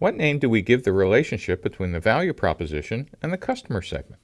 What name do we give the relationship between the value proposition and the customer segment?